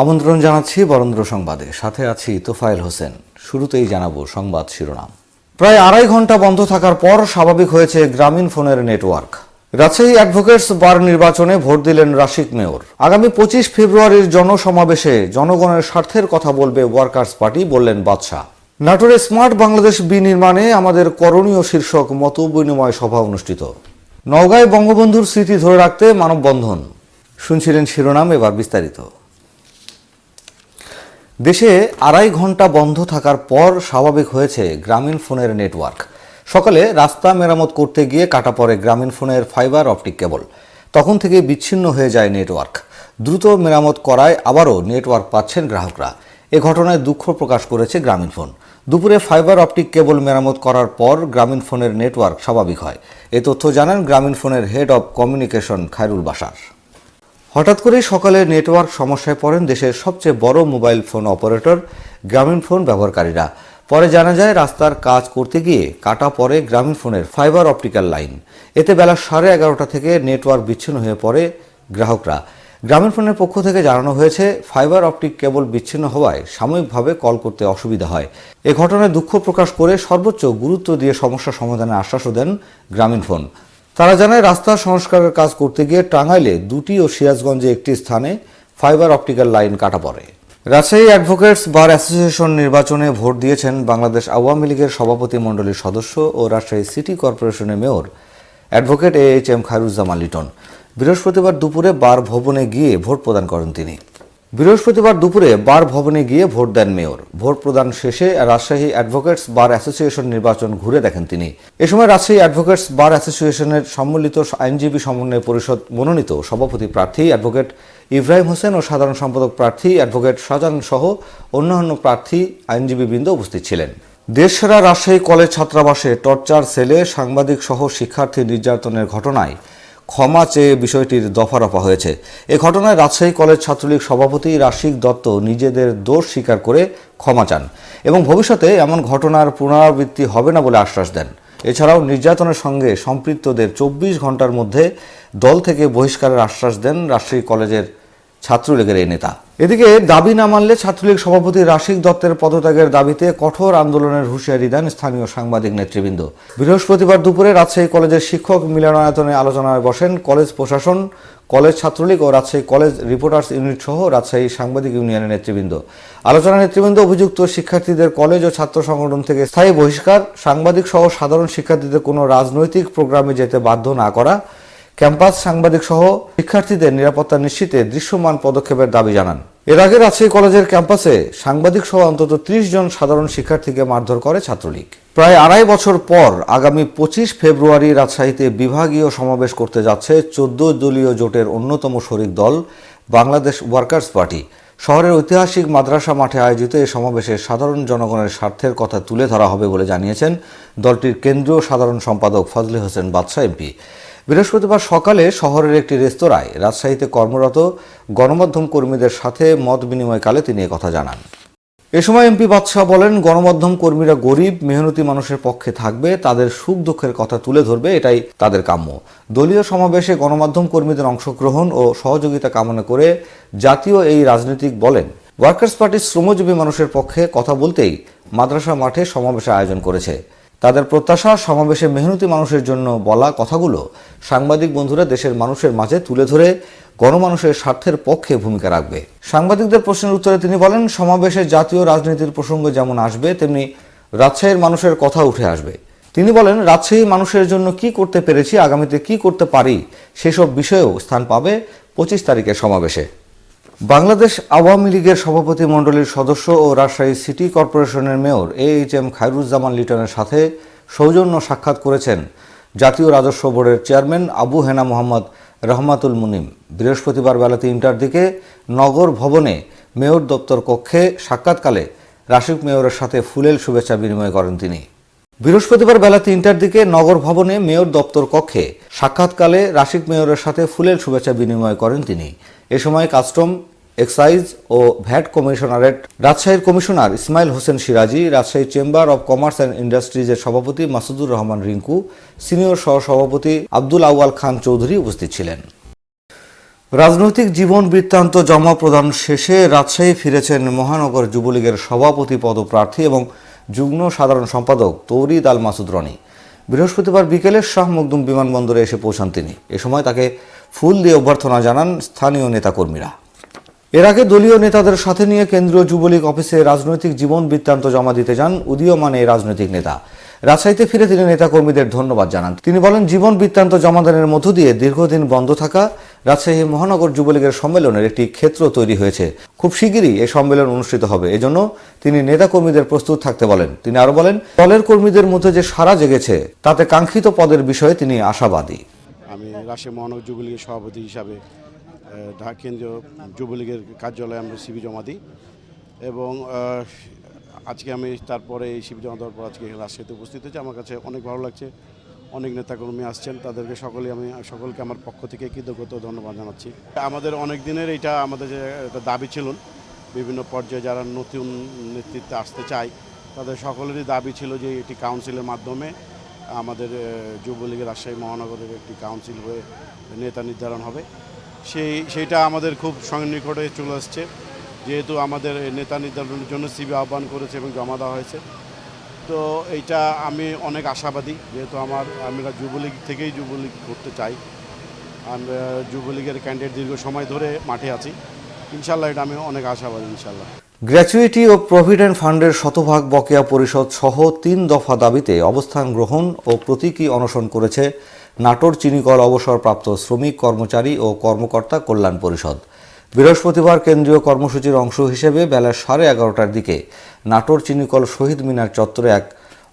আমন্ত্রণ জানাচ্ছি বরেন্দ্র সংবাদে। সাথে আছি তোফায়েল হোসেন। শুরুতেই জানাব সংবাদ শিরোনাম। প্রায় আড়াই ঘণ্টা বন্ধ থাকার পর স্বাভাবিক হয়েছে গ্রামীণ ফোনের নেটওয়ার্ক। রাজশাহী অ্যাডভোকেটস বার নির্বাচনে ভোট দিলেন রাশিক মেয়র। আগামী পঁচিশ ফেব্রুয়ারির জনসমাবেশে জনগণের স্বার্থের কথা বলবে ওয়ার্কার্স পার্টি, বললেন বাদশাহ। নাটোরে স্মার্ট বাংলাদেশ বিনির্মাণে আমাদের করণীয় শীর্ষক মত বিনিময় সভা অনুষ্ঠিত। নওগাঁয় বঙ্গবন্ধুর স্মৃতি ধরে রাখতে মানববন্ধন। শুনছিলেন শিরোনাম, এবার বিস্তারিত। দেশে আড়াই ঘণ্টা বন্ধ থাকার পর স্বাভাবিক হয়েছে গ্রামীণ ফোনের নেটওয়ার্ক। সকালে রাস্তা মেরামত করতে গিয়ে কাটা পড়ে গ্রামীণ ফোনের ফাইবার অপটিক কেবল। তখন থেকে বিচ্ছিন্ন হয়ে যায় নেটওয়ার্ক। দ্রুত মেরামত করায় আবারও নেটওয়ার্ক পাচ্ছেন গ্রাহকরা। এ ঘটনায় দুঃখ প্রকাশ করেছে গ্রামীণ ফোন। দুপুরে ফাইবার অপটিক কেবল মেরামত করার পর গ্রামীণ ফোনের নেটওয়ার্ক স্বাভাবিক হয়। এ তথ্য জানান গ্রামীণ ফোনের হেড অব কমিউনিকেশন খায়রুল বাসার হঠাৎ করেই সকালে নেটওয়ার্ক সমস্যায় পড়েন দেশের সবচেয়ে বড় mobile phone operator, Grameenphone ব্যবহারকারীরা। পরে জানা যায়, রাস্তার কাজ করতে গিয়ে কাটা পড়ে গ্রামীণ ফোনের ফাইবার অপটিক্যাল লাইন। এতে বেলা সাড়ে এগারোটা থেকে নেটওয়ার্ক বিচ্ছিন্ন হয়ে পড়ে গ্রাহকরা। গ্রামীণ ফোনের পক্ষ থেকে জানানো হয়েছে, ফাইবার অপটিক কেবল বিচ্ছিন্ন হওয়ায় সাময়িকভাবে কল করতে অসুবিধা হয়। এ ঘটনায় দুঃখ প্রকাশ করে সর্বোচ্চ গুরুত্ব দিয়ে সমস্যা সমাধানের আশ্বাসও দেন গ্রামীণ ফোন। তারা জানায়, রাস্তা সংস্কারের কাজ করতে গিয়ে টাঙ্গাইলে দুটি ও সিরাজগঞ্জে একটি স্থানে ফাইবার অপটিক্যাল লাইন কাটা পড়ে। রাজশাহী অ্যাডভোকেটস বার অ্যাসোসিয়েশন নির্বাচনে ভোট দিয়েছেন বাংলাদেশ আওয়ামী লীগের সভাপতি মণ্ডলীর সদস্য ও রাজশাহী সিটি কর্পোরেশনের mayor advocate A H M Khairuzzaman Liton. বৃহস্পতিবার দুপুরে বার ভবনে গিয়ে ভোট প্রদান করেন তিনি। বৃহস্পতিবার দুপুরে বার ভবনে গিয়ে ভোট দেন মেয়র। ভোট প্রদান শেষে রাজশাহী অ্যাডভোকেটস বার অ্যাসোসিয়েশন নির্বাচন ঘুরে দেখেন তিনি। এ সময় রাজশাহী অ্যাডভোকেটস বার অ্যাসোসিয়েশনের সম্মিলিত আইনজীবী সমন্বয় পরিষদ মনোনীত সভাপতি প্রার্থী অ্যাডভোকেট ইব্রাহিম হোসেন ও সাধারণ সম্পাদক প্রার্থী অ্যাডভোকেট শাহজাহান সহ অন্যান্য প্রার্থী আইনজীবীবৃন্দ উপস্থিত ছিলেন। দেশসেরা রাজশাহী কলেজ ছাত্রাবাসে টর্চার সেলে সাংবাদিক সহ শিক্ষার্থী নির্যাতনের ঘটনায় ক্ষমা চেয়ে বিষয়টির দফারফা হয়েছে। এ ঘটনায় রাজশাহী কলেজ ছাত্রলীগ সভাপতি রাশিক দত্ত নিজেদের দোষ স্বীকার করে ক্ষমা চান এবং ভবিষ্যতে এমন ঘটনার পুনরাবৃত্তি হবে না বলে আশ্বাস দেন। এছাড়াও নির্যাতনের সঙ্গে সম্পৃক্তদের চব্বিশ ঘণ্টার মধ্যে দল থেকে বহিষ্কারের আশ্বাস দেন রাজশাহী কলেজের ছাত্রলীগের এই নেতা। এদিকে দাবি না মানলে ছাত্রলীগ সভাপতি রাশিক দত্তের পদত্যাগের দাবিতে কঠোর আন্দোলনের হুঁশিয়ারি দেন স্থানীয় সাংবাদিক নেতৃবৃন্দ। বৃহস্পতিবার দুপুরে রাজশাহী কলেজের শিক্ষক মিলনায়তনে আলোচনায় বসেন কলেজ প্রশাসন, কলেজ ছাত্রলীগ ও রাজশাহী কলেজ রিপোর্টার্স ইউনিট সহ রাজশাহী সাংবাদিক ইউনিয়নের নেতৃবৃন্দ। আলোচনা নেতৃবৃন্দ অভিযুক্ত শিক্ষার্থীদের কলেজ ও ছাত্র সংগঠন থেকে স্থায়ী বহিষ্কার, সাংবাদিক সহ সাধারণ শিক্ষার্থীদের কোনো রাজনৈতিক প্রোগ্রামে যেতে বাধ্য না করা ক্যাম্পাস সাংবাদিক সহ শিক্ষার্থীদের নিরাপত্তা নিশ্চিতে দৃশ্যমান পদক্ষেপের দাবি জানান। এর আগে রাজশাহী কলেজের ক্যাম্পাসে সাংবাদিক সহ অন্তত ত্রিশ জন সাধারণ শিক্ষার্থীকে মারধর করে ছাত্রলীগ। প্রায় আড়াই বছর পর আগামী পঁচিশ ফেব্রুয়ারি রাজশাহীতে বিভাগীয় সমাবেশ করতে যাচ্ছে চোদ্দ দলীয় জোটের অন্যতম শরিক দল, বাংলাদেশ ওয়ার্কার্স পার্টি। শহরের ঐতিহাসিক মাদ্রাসা মাঠে আয়োজিত এই সমাবেশে সাধারণ জনগণের স্বার্থের কথা তুলে ধরা হবে বলে জানিয়েছেন দলটির কেন্দ্রীয় সাধারণ সম্পাদক ফজলে হোসেন বাদশাহ এমপি। বৃহস্পতিবার সকালে শহরের একটি রেস্তোরাঁয় রাজশাহীতে কর্মরত গণমাধ্যম কর্মীদের সাথে মত বিনিময়কালে তিনি কথা জানান। এ সময় এমপি বাদশাহ বলেন, গণমাধ্যম কর্মীরা গরিব, মেহনতি মানুষের পক্ষে থাকবে, তাদের সুখ দুঃখের কথা তুলে ধরবে, এটাই তাদের কাম্য। দলীয় সমাবেশে গণমাধ্যম কর্মীদের অংশগ্রহণ ও সহযোগিতা কামনা করে জাতীয় এই রাজনীতিক বলেন, ওয়ার্কার্স পার্টির শ্রমজীবী মানুষের পক্ষে কথা বলতেই মাদ্রাসা মাঠে সমাবেশের আয়োজন করেছে। তাদের প্রত্যাশা, সমাবেশে মেহনতি মানুষের জন্য বলা কথাগুলো সাংবাদিক বন্ধুরা দেশের মানুষের মাঝে তুলে ধরে গণমানুষের স্বার্থের পক্ষে ভূমিকা রাখবে। সাংবাদিকদের প্রশ্নের উত্তরে তিনি বলেন, সমাবেশে জাতীয় রাজনীতির প্রসঙ্গ যেমন আসবে, তেমনি রাজশাহীর মানুষের কথা উঠে আসবে। তিনি বলেন, রাজশাহী মানুষের জন্য কি করতে পেরেছি, আগামীতে কি করতে পারি, সেসব বিষয়েও স্থান পাবে পঁচিশ তারিখের সমাবেশে। বাংলাদেশ আওয়ামী লীগের সভাপতি মণ্ডলীর সদস্য ও রাজশাহী সিটি কর্পোরেশনের mayor A H M Khairuzzaman লিটনের সাথে সৌজন্য সাক্ষাৎ করেছেন জাতীয় রাজস্ব বোর্ডের চেয়ারম্যান আবু হেনা মোহাম্মদ রহমাতুল মুনিম। বৃহস্পতিবার বেলা তিনটার দিকে নগর ভবনে মেয়র দপ্তর কক্ষে সাক্ষাৎকালে রাশিক মেয়রের সাথে ফুলেল শুভেচ্ছা বিনিময় করেন তিনি। বৃহস্পতিবার বেলা তিনটার দিকে নগর ভবনে মেয়র দপ্তর কক্ষে সাক্ষাৎকালে রাশিক মেয়রের সাথে ফুলেল শুভেচ্ছা বিনিময় করেন তিনি। এ সময় কাস্টম এক্সাইজ ও ভ্যাট কমিশনারেট রাজশাহীর commissioner Ismail Hossain Siraji, Rajshahi chamber of commerce and ইন্ডাস্ট্রিজের সভাপতি মাসুদুর রহমান রিঙ্কু, সিনিয়র সহ সভাপতি আব্দুল আউয়াল খান চৌধুরী উপস্থিত ছিলেন। রাজনৈতিক জীবন বৃত্তান্ত জমা প্রদান শেষে রাজশাহী ফিরেছেন মহানগর যুবলীগের সভাপতি পদপ্রার্থী এবং যুগ্ম সাধারণ সম্পাদক তৌরিদ আল মাসুদ রনি। বৃহস্পতিবার বিকেলে শাহ মখদুম বিমানবন্দরে এসে পৌঁছান তিনি। এ সময় তাকে ফুল দিয়ে অভ্যর্থনা জানান স্থানীয় নেতাকর্মীরা। এর আগে দলীয় নেতাদের সাথে নিয়ে কেন্দ্রীয় যুবলীগ অফিসে রাজনৈতিক জীবন বৃত্তান্ত জমা দিতে যান উদীয়মান এই রাজনৈতিক নেতা। রাজশাহীতে ফিরে তিনি নেতাকর্মীদের ধন্যবাদ জানান। তিনি বলেন, জীবন বৃত্তান্ত জমাদানের মধ্য দিয়ে দীর্ঘদিন বন্ধ থাকা রাজশাহী মহানগর যুবলীগের সম্মেলনের একটি ক্ষেত্র তৈরি হয়েছে। খুব শিগগিরই এই সম্মেলন অনুষ্ঠিত হবে। এজন্য তিনি নেতাকর্মীদের প্রস্তুত থাকতে বলেন। তিনি আরও বলেন, দলের কর্মীদের মধ্যে যে সারা জেগেছে, তাতে কাঙ্ক্ষিত পদের বিষয়ে তিনি আশাবাদী। আমি রাজশাহী মহানগর যুবলীগের সভাপতি হিসাবে ঢাকা কেন্দ্রীয় যুবলীগের কার্যালয়ে আমরা সিবি জমা দিই এবং আজকে আমি তারপরে এই শিবির জমা দেওয়ার পর আজকে রাজশাহীতে উপস্থিত হয়েছি। আমার কাছে অনেক ভালো লাগছে। অনেক নেতাকর্মী আসছেন। তাদেরকে সকলে আমি, সকলকে আমার পক্ষ থেকে কৃতজ্ঞতা ধন্যবাদ জানাচ্ছি। আমাদের অনেক দিনের এটা আমাদের যে একটা দাবি ছিল, বিভিন্ন পর্যায়ে যারা নতুন নেতৃত্বে আসতে চায়, তাদের সকলেরই দাবি ছিল যে এটি কাউন্সিলের মাধ্যমে আমাদের যুবলীগের রাজশাহী মহানগরের একটি কাউন্সিল হয়ে নেতা নির্ধারণ হবে। সেই সেইটা আমাদের খুব সন্নিকটে চলে আসছে। যেহেতু আমাদের নেতা নির্ধারণের জন্য সিবি আহ্বান করেছে এবং জমা দেওয়া হয়েছে। তো এইটা আমি অনেক আশাবাদী, যেহেতু আমার আমরা যুবলীগ থেকেই যুবলীগ করতে চাই। আমরা যুবলীগের ক্যান্ডিডেট দীর্ঘ সময় ধরে মাঠে আছি। ইনশাল্লাহ এটা আমি অনেক আশাবাদী, ইনশাল্লাহ। গ্র্যাচুইটি ও প্রভিডেন্ট ফান্ডের শতভাগ বকেয়া পরিষদ সহ তিন দফা দাবিতে অবস্থান গ্রহণ ও প্রতীকী অনশন করেছে নাটোর চিনিকল অবসরপ্রাপ্ত শ্রমিক কর্মচারী ও কর্মকর্তা কল্যাণ পরিষদ। বৃহস্পতিবার কেন্দ্রীয় কর্মসূচির অংশ হিসেবে বেলা সাড়ে এগারোটার দিকে নাটোর চিনিকল শহীদ মিনার চত্বরে এক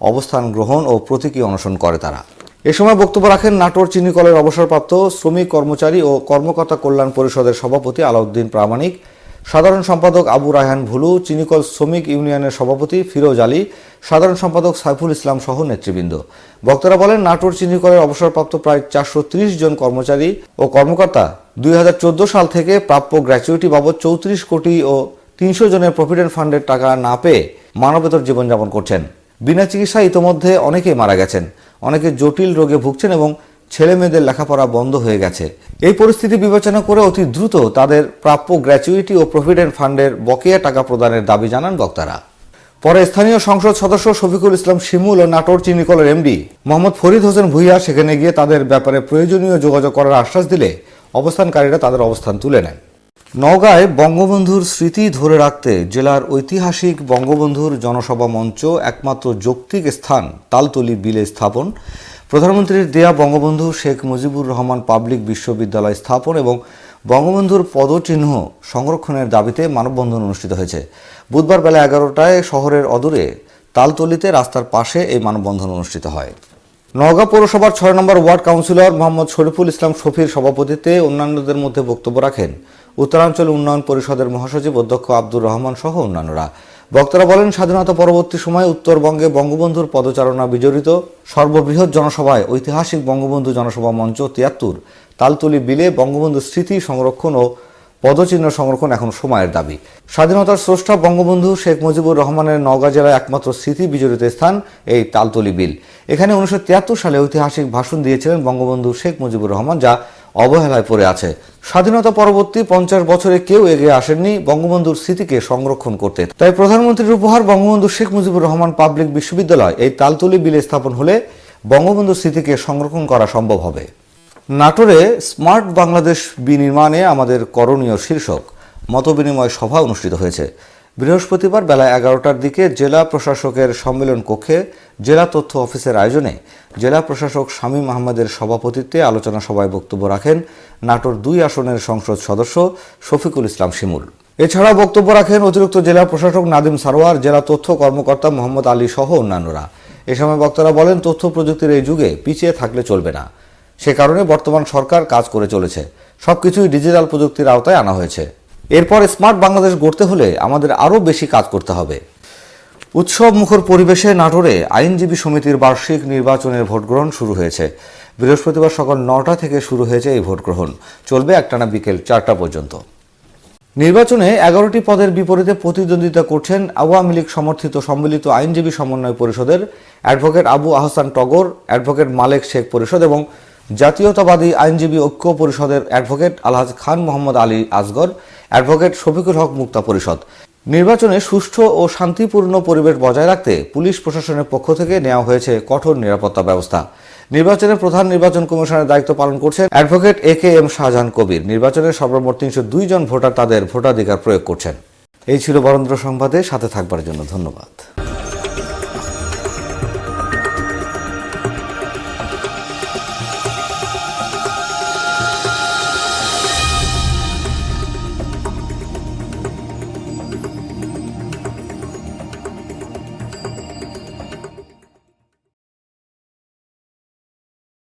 অবস্থান গ্রহণ ও প্রতীকী অনশন করে তারা। এ সময় বক্তব্য রাখেন নাটোর চিনিকলের অবসরপ্রাপ্ত শ্রমিক কর্মচারী ও কর্মকর্তা কল্যাণ পরিষদের সভাপতি আলাউদ্দিন প্রামাণিক সাধারণ সম্পাদক আবু রায়হান ভুলু, চিনিকল শ্রমিক ইউনিয়নের সভাপতি ফিরোজ আলী, সাধারণ সম্পাদক সাইফুল ইসলাম সহ নেতৃবৃন্দ। বক্তারা বলেন, নাটোর চিনিকলের অবসরপ্রাপ্ত প্রায় চারশো জন কর্মচারী ও কর্মকর্তা দুই হাজার চোদ্দ সাল থেকে প্রাপ্য গ্র্যাচুইটি বাবদ চৌত্রিশ কোটি ও তিনশো জনের প্রভিডেন্ট ফান্ডের টাকা না পেয়ে মানবেতর জীবনযাপন করছেন। বিনা চিকিৎসায় ইতোমধ্যে অনেকেই মারা গেছেন। অনেকে জটিল রোগে ভুগছেন এবং ছেলে মেয়েদের লেখাপড়া বন্ধ হয়ে গেছে। এই পরিস্থিতি বিবেচনা করে অতি দ্রুত তাদের প্রাপ্য গ্র্যাচুইটি ও প্রভিডেন্ট ফান্ডের বকেয়া টাকা প্রদানের দাবি জানান বক্তারা। পরে স্থানীয় সংসদ সদস্য শফিকুল ইসলাম শিমুল ও নাটোর চিনিকলের এমডি মোহাম্মদ ফরিদ হোসেন ভুইয়া সেখানে গিয়ে তাদের ব্যাপারে প্রয়োজনীয় যোগাযোগ করার আশ্বাস দিলে অবস্থানকারীরা তাদের অবস্থান তুলে নেন। নওগাঁয় বঙ্গবন্ধুর স্মৃতি ধরে রাখতে জেলার ঐতিহাসিক বঙ্গবন্ধুর জনসভা মঞ্চ একমাত্র যৌক্তিক স্থান তালতলি বিলে স্থাপন। প্রধানমন্ত্রীর দেয়া বঙ্গবন্ধু শেখ মুজিবুর রহমান পাবলিক বিশ্ববিদ্যালয় স্থাপন এবং বঙ্গবন্ধুর পদচিহ্ন সংরক্ষণের দাবিতে মানববন্ধন অনুষ্ঠিত হয়েছে। বুধবার বেলা এগারোটায় শহরের অদূরে তালতলিতে রাস্তার পাশে এই মানববন্ধন অনুষ্ঠিত হয়। নওগাঁ পৌরসভার ছয় নম্বর ওয়ার্ড কাউন্সিলর মোহাম্মদ শরীফুল ইসলাম শফির সভাপতিত্বে অন্যান্যদের মধ্যে বক্তব্য রাখেন। উত্তরাঞ্চল উন্নয়ন পরিষদের মহাসচিব অধ্যক্ষ আব্দুর রহমান সহ অন্যান্যরা। বক্তারা বলেন, স্বাধীনতা পরবর্তী সময়ে উত্তরবঙ্গে বঙ্গবন্ধুর পদচারণা বিজড়িত। সর্ববৃহৎ জনসভায় ঐতিহাসিক বঙ্গবন্ধু জনসভা মঞ্চ তিয়াত্তর। তালতলি বিলে বঙ্গবন্ধু স্মৃতি সংরক্ষণ ও পদচিহ্ন সংরক্ষণ এখন সময়ের দাবি। স্বাধীনতার স্রষ্টা বঙ্গবন্ধু শেখ মুজিবুর রহমানের নওগাঁ জেলায় একমাত্র স্মৃতি বিজড়িত স্থান এই তালতলি বিল। এখানে উনিশশো তিয়াত্তর সালে ঐতিহাসিক ভাষণ দিয়েছিলেন বঙ্গবন্ধু শেখ মুজিবুর রহমান, যা অবহেলায় পড়ে আছে। স্বাধীনতা পরবর্তী পঞ্চাশ বছরে কেউ এগিয়ে আসেননি বঙ্গবন্ধুর স্মৃতিকে সংরক্ষণ করতে। তাই প্রধানমন্ত্রীর উপহার বঙ্গবন্ধু শেখ মুজিবুর রহমান পাবলিক বিশ্ববিদ্যালয় এই তালতলি বিলে স্থাপন হলে বঙ্গবন্ধুর স্মৃতিকে সংরক্ষণ করা সম্ভব হবে। নাটোরে স্মার্ট বাংলাদেশ বিনির্মাণে আমাদের করণীয় শীর্ষক মতবিনিময় সভা অনুষ্ঠিত হয়েছে। বৃহস্পতিবার বেলা এগারোটার দিকে জেলা প্রশাসকের সম্মেলন কক্ষে জেলা তথ্য অফিসের আয়োজনে জেলা প্রশাসক শামীম আহমদের সভাপতিত্বে আলোচনা সভায় বক্তব্য রাখেন নাটোর দুই আসনের সংসদ সদস্য শফিকুল ইসলাম শিমুল। এছাড়াও বক্তব্য রাখেন অতিরিক্ত জেলা প্রশাসক নাদিম সারোয়ার, জেলা তথ্য কর্মকর্তা মোহাম্মদ আলী সহ অন্যান্যরা। এ সময় বক্তারা বলেন, তথ্য প্রযুক্তির এই যুগে পিছিয়ে থাকলে চলবে না। সে কারণে বর্তমান সরকার কাজ করে চলেছে। সবকিছুই ডিজিটাল প্রযুক্তির আওতায় আনা হয়েছে। এরপর স্মার্ট বাংলাদেশ গড়তে হলে আমাদের আরও বেশি কাজ করতে হবে। উৎসব মুখর পরিবেশে নাটোরে আইনজীবী সমিতির বার্ষিক নির্বাচনের ভোটগ্রহণ শুরু হয়েছে। বৃহস্পতিবার সকাল নটা থেকে শুরু হয়েছে এই ভোটগ্রহণ। চলবে একটানা বিকেল চারটা পর্যন্ত। নির্বাচনে এগারোটি পদের বিপরীতে প্রতিদ্বন্দ্বিতা করছেন আওয়ামী লীগ সমর্থিত সম্মিলিত আইনজীবী সমন্বয় পরিষদের অ্যাডভোকেট আবু আহসান টগর, অ্যাডভোকেট মালেক শেখ পরিষদ এবং জাতীয়তাবাদী আইনজীবী ঐক্য পরিষদের অ্যাডভোকেট আলহাজ খান মোহাম্মদ আলী আসগর, অ্যাডভোকেট শফিকুল হক মুক্তা পরিষদ। নির্বাচনে সুষ্ঠু ও শান্তিপূর্ণ পরিবেশ বজায় রাখতে পুলিশ প্রশাসনের পক্ষ থেকে নেওয়া হয়েছে কঠোর নিরাপত্তা ব্যবস্থা। নির্বাচনে প্রধান নির্বাচন কমিশনের দায়িত্ব পালন করছেন advocate A K M Shahjahan Kabir. নির্বাচনে সর্বমোট তিনশো দুই জন ভোটার তাদের ভোটাধিকার প্রয়োগ করছেন। এই ছিল বরেন্দ্র সংবাদে, সাথে থাকবার জন্য ধন্যবাদ।